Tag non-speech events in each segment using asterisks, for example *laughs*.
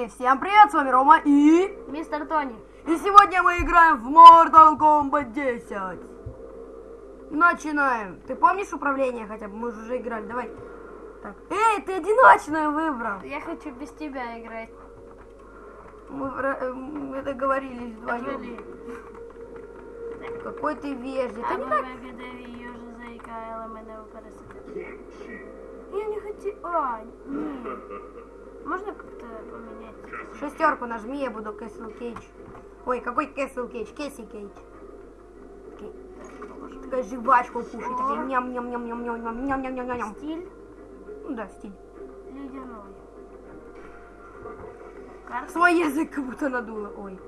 И всем привет, с вами Рома и... Мистер Тони. И сегодня мы играем в Mortal Kombat 10. Начинаем. Ты помнишь управление хотя бы? Мы же уже играли, давай. Так. Эй, ты одиночную выбрал. Я хочу без тебя играть. Мы, вра- э, мы договорились вдвоем. Отвали. Какой ты вежливый. Ты А не ви так... благодарі южа заїкала мене у пересадити. Я не хочу... А, ні. Можна как-то поменять? Шестерку нажми, я буду Кэссел Кейдж. Ой, какой Кэссел Кейдж? Кэсси Кейдж. Такая жвачку кушай, такая ням-ням-ням-ням-ням-ням-ням-ням-ням. Стиль Ну да, стиль. ледяной. Карта. Свой язык как будто надуло. Ой.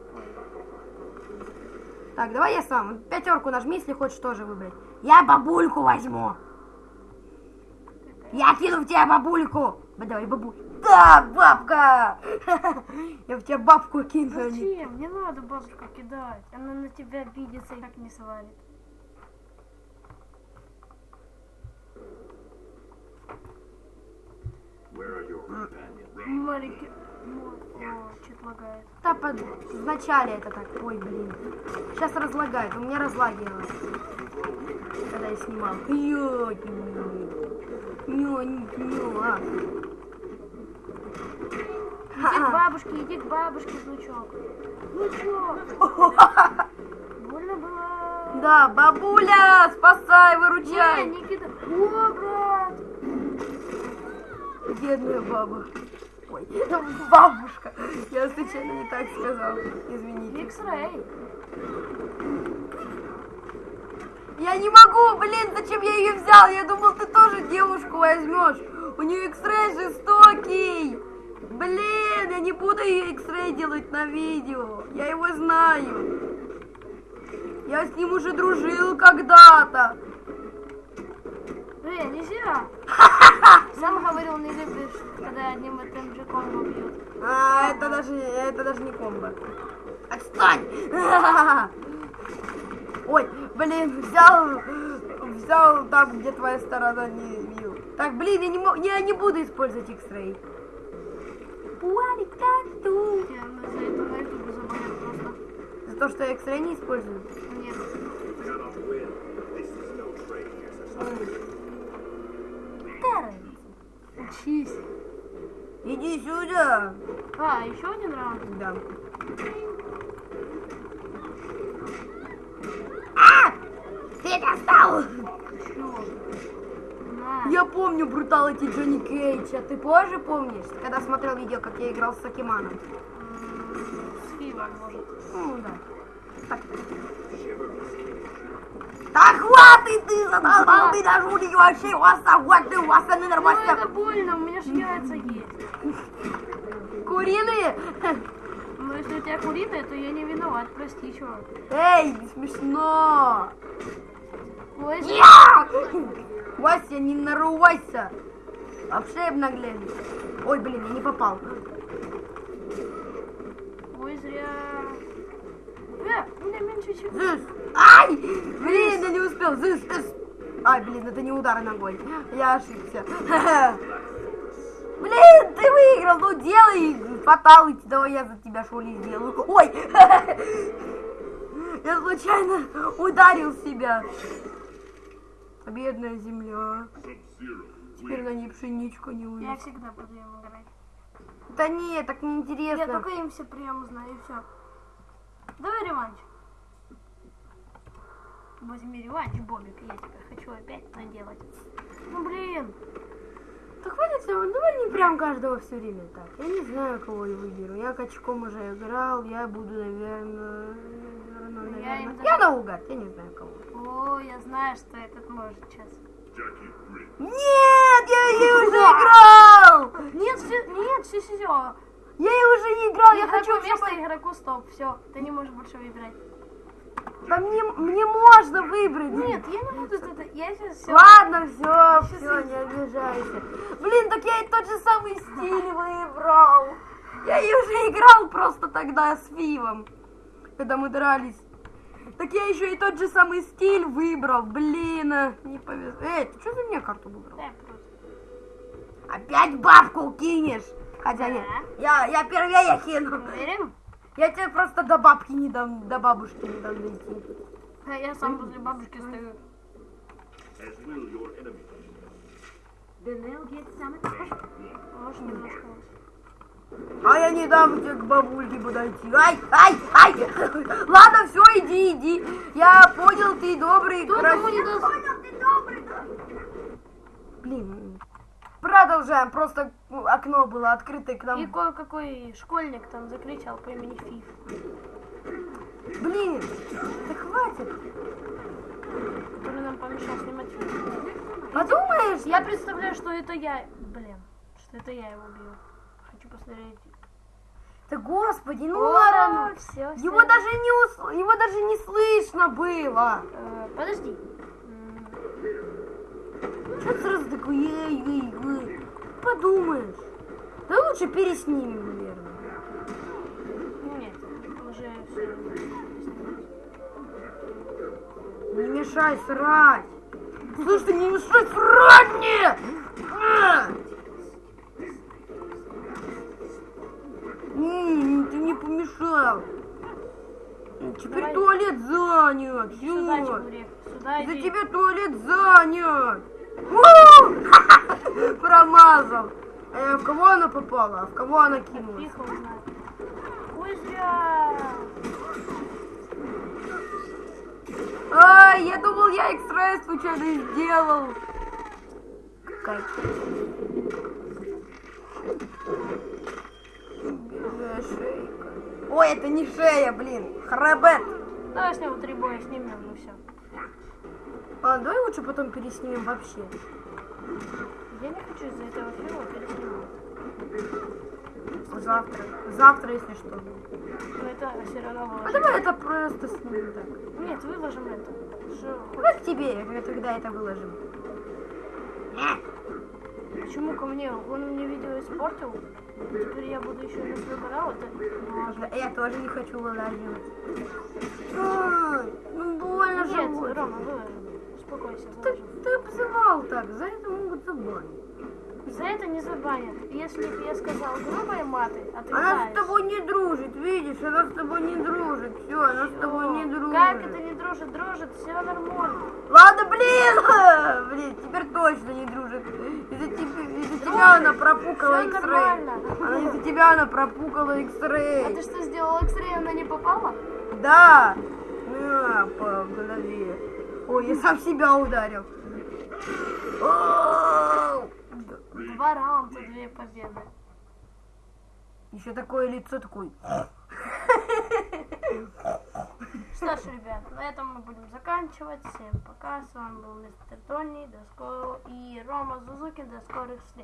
Так, давай я сам. Пятерку нажми, если хочешь тоже выбрать. Я бабульку возьму. Я кину в тебя бабульку. Ба- Давай, бабуль. Да, бабка! *laughs* Я в тебя бабку кину. Зачем? Не надо бабушку кидать. Она на тебя обидится и так не свалит. Маленький... О, что-то лагает. Да, под... вначале это так. Ой, блин. Сейчас разлагает. У меня разлагивалось. Когда я снимал. Йо, нё, нё, а. Иди к бабушке, иди к бабушке, внучок. Внучок. *laughs* Больно было. Да, бабуля, спасай, выручай. не кидай. О, брат. Бедная баба. Ой, *laughs* бабушка. Я случайно не так сказал. Извините. X-Ray. Я не могу, блин, зачем я ее взял? Я думал, ты тоже девушку возьмешь. У нее X-Ray жестокий. Блин, я не буду ее X-Ray делать на видео. Я его знаю. Я с ним уже дружил когда-то. Эй, нельзя. *laughs* Сам говорил, не любишь, когда одним и тем же комбо бьют. А, это даже, это даже не комбо. Отстань! *laughs* Ой, блин, взял, взял там, где твоя сторона не бил. Так, блин, я не, мо- я не буду использовать X-Ray. За это на ютубе забанят просто. За то, что я X-Ray не использую. Нет. Какая Учись. Иди сюда. А, еще один раунд. Да. А! Ты достал! Чё? На. Я помню бруталити Джонни Кейджа. Ты позже помнишь, когда смотрел видео, как я играл с Сакиманом? С Фивом, может. Ну да. Так. Да хватит ты задолбал меня жулик вообще, у вас огонь, ты у вас Ну нормально. это больно, у меня же яйца есть. Куриные? Но если у тебя куриная, то я не виноват, прости, чувак. Эй, не смешно. Ой! Вася, не нарывайся. Вообще обнаглели. Ой, блин, я не попал. Ой, зря. Э, у меня меньше чем... Зыс! Ай! Блин, я не успел. Зыс, зыс. Ай, блин, это не удар ногой. Я ошибся. *laughs* Блин, ты выиграл. Ну, делай фаталити. Давай я за тебя шули сделаю. Ой! *laughs* Я случайно ударил себя. Бедная земля. Теперь на ней пшеничку не Я увидишь. всегда буду им играть. Да нет, так Я неинтересно. только им все приемы знаю, и все. Давай реванш. Возьми реванш, Бобик, я тебя хочу опять наделать. Ну блин, Да хватит всего, давай не прям каждого все время так. Я не знаю, кого я выберу. Я качком уже играл, я буду, наверное... наверное, Я им. Я наугад, я не знаю кого. о, я знаю, что этот может сейчас. Нет, я ей *laughs* уже играл! Нет, все, нет, все, все, все. Я ей уже играл, я хочу, вместо чтобы... игроку стоп, все, ты не можешь больше выбирать. Да мне, мне можно выбрать. Нет, я не буду это, я сейчас все. Ладно, все, все, не обижайся. Блин, так я и тот же самый *laughs* стиль выбрал. Я ее уже играл просто тогда с Фивом, когда мы дрались. Так я еще и тот же самый стиль выбрал. Блин, а, не повезло. Эй, ты что за меня карту выбрал? Да, просто. Опять бабку кинешь. Хотя нет, я, я первее кину. Уверен? Я тебе просто до бабки не дам, до бабушки не дам дойти. А я сам возле бабушки стою. they'll get some attention. Может, немножко. А я не дам тебе к бабульке подойти. Ай, ай, ай. Ладно, все, иди, иди. Я понял, ты добрый, Кто кому красивый. не даст? Блин, продолжаем. Просто ну, окно было открыто и к И нам. кое-какой школьник там закричал по имени Фиф. Блин, да хватит. который нам помешал снимать фильм. Подумаешь? Я представляю, что это я. Блин, что это я его убил. Хочу посмотреть. Да господи, ну ладно. всё, всё. Его даже не ус... его даже не слышно было. Э, подожди. М, Что ты сразу такой, эй, эй, эй. Подумаешь. Да лучше переснимем, наверное. Нет, уже все. Не мешай срать. Слушай, ты не мешай срать мне! Помешал. Теперь Давай. туалет занят. Сюда. Сюда За тебя туалет занят. *laughs* Промазал. Э, в кого она попала? А в кого она кинулась? Ой, зря. Ай, я думал, я X-Ray случайно сделал. Бедная шейка. Ой, это не шея, блин. Хребет. Давай с него три боя снимем, ну все. Ладно, давай лучше потом переснимем вообще. Я не хочу из-за этого фильма переснимать. Завтра. Завтра, если что. Но это все равно А давай это просто снимем так. Нет, выложим это. Что, Давай к тебе, когда это выложим. Почему ко мне? Он мне видео испортил. Теперь я буду еще на свой канал. Это Можно. Я тоже не хочу вылаживать. Ну больно же. Нет. Рома, выложим. Успокойся, Ты, ты обзывал так, за это могут забанить. За это не забанят. Если бы я сказал грубые маты, а ты Она знаешь. с тобой не дружит, видишь, она с тобой не дружит. Все, она с тобой не дружит. Как это не дружит? Дружит, все нормально. Ладно, блин! *laughs* Блин, теперь точно не дружит. Тебя, она пропукала X-Ray. Она из-за тебя она пропукала А ты X-Ray. что сделал X-Ray, она не попала? Да! На, по голове. Ой, я сам себя ударил. Два раунда, две победы. Еще такое лицо такое. Что ж, ребят, на этом мы будем заканчивать. Всем пока. С вами был мистер Тони до скорого и Рома Зузукин. До скорых встреч.